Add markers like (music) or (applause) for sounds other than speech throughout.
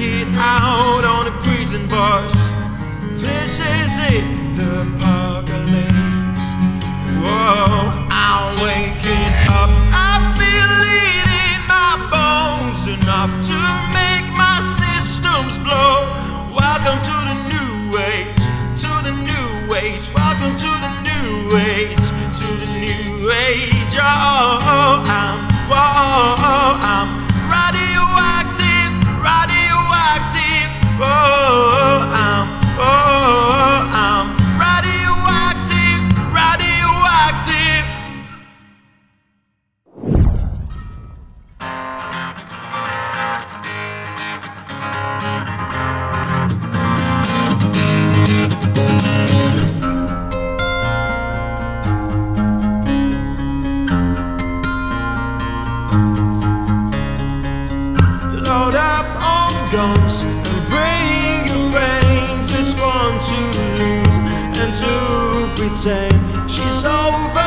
it out on the prison bars. This is it, the apocalypse. On and bring your friends. It's fun to lose and to pretend she's overboard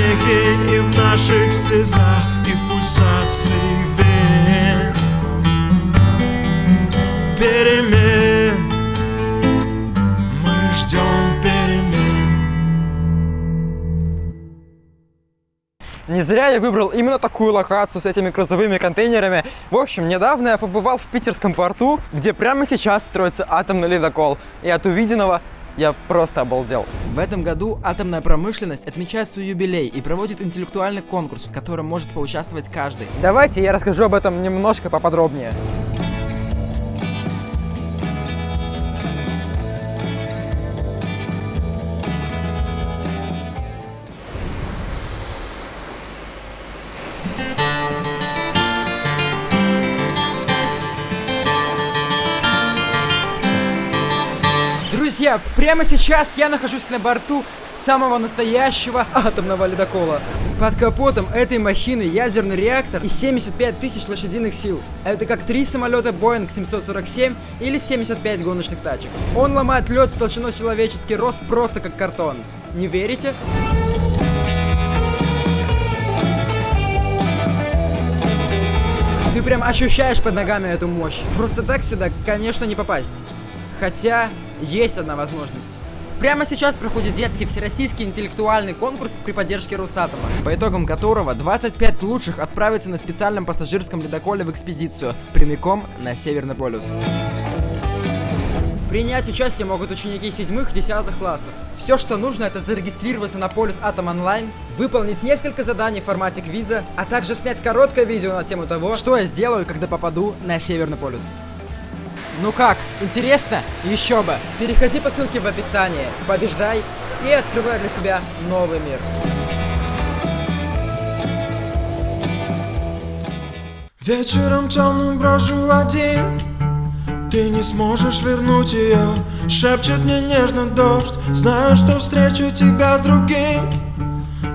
смехе и в наших слезах И в пульсации вен Перемен Мы ждем перемен Не зря я выбрал именно такую локацию с этими грузовыми контейнерами. В общем, недавно я побывал в питерском порту, где прямо сейчас строится атомный ледокол. И от увиденного я просто обалдел. В этом году атомная промышленность отмечает свой юбилей и проводит интеллектуальный конкурс, в котором может поучаствовать каждый. Давайте я расскажу об этом немножко поподробнее. Друзья, прямо сейчас я нахожусь на борту самого настоящего атомного ледокола. Под капотом этой махины ядерный реактор и 75 тысяч лошадиных сил. Это как три самолета Boeing 747 или 75 гоночных тачек. Он ломает лед толщиной человеческий рост просто как картон. Не верите? Ты прям ощущаешь под ногами эту мощь. Просто так сюда, конечно, не попасть. Хотя, есть одна возможность. Прямо сейчас проходит детский всероссийский интеллектуальный конкурс при поддержке Росатома, по итогам которого 25 лучших отправятся на специальном пассажирском ледоколе в экспедицию, прямиком на Северный полюс. Принять участие могут ученики 7-10 классов. Все, что нужно, это зарегистрироваться на полюс Атом Онлайн, выполнить несколько заданий в формате квиза, а также снять короткое видео на тему того, что я сделаю, когда попаду на Северный полюс. Ну как, интересно? Еще бы! Переходи по ссылке в описании, побеждай и открывай для себя новый мир. Вечером темным брожу один. Ты не сможешь вернуть ее Шепчет мне нежно дождь. Знаю, что встречу тебя с другим.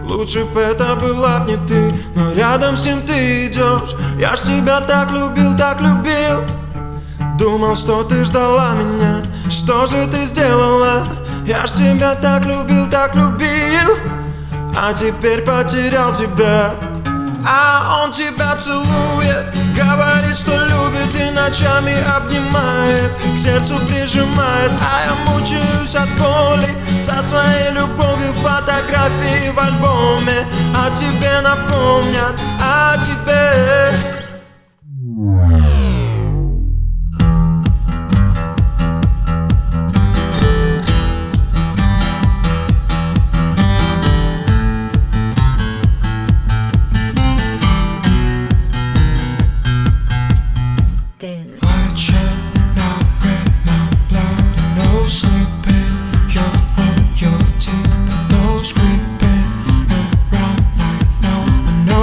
Лучше бы это была б не ты Но рядом с ним ты идешь Я ж тебя так любил, так любил Думал, что ты ждала меня. Что же ты сделала? Я ж тебя так любил, так любил. А теперь потерял тебя. А он тебя целует Говорит, что любит и ночами обнимает. К сердцу прижимает А я мучаюсь от боли. Со своей любовью фотографии в альбоме О тебе напомнят,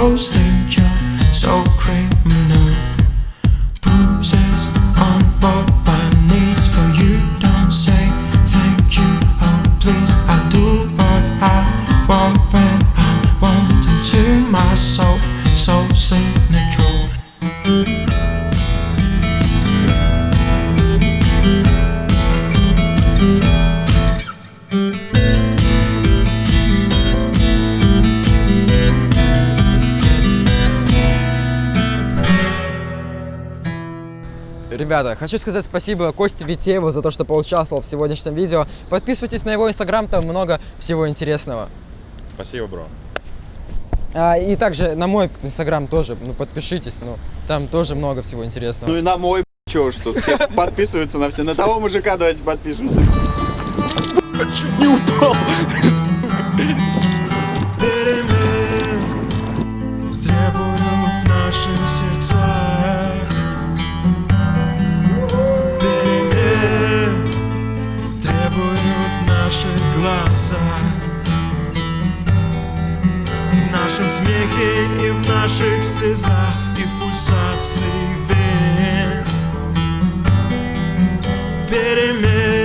one. Think you're so criminal. Bruises on both my knees for you. Don't say thank you, oh please. I do what I want when I want into my soul. So cynical. Ребята, хочу сказать спасибо Косте Витееву за то, что поучаствовал в сегодняшнем видео. Подписывайтесь на его инстаграм, там много всего интересного. Спасибо, бро. А, и также на мой инстаграм тоже, ну подпишитесь, ну там тоже много всего интересного. Ну и на мой чё тут, все (laughs) подписываются на все. На того мужика давайте подпишемся. Чуть не упал. И в наших слезах и в пульсации вен. Перемен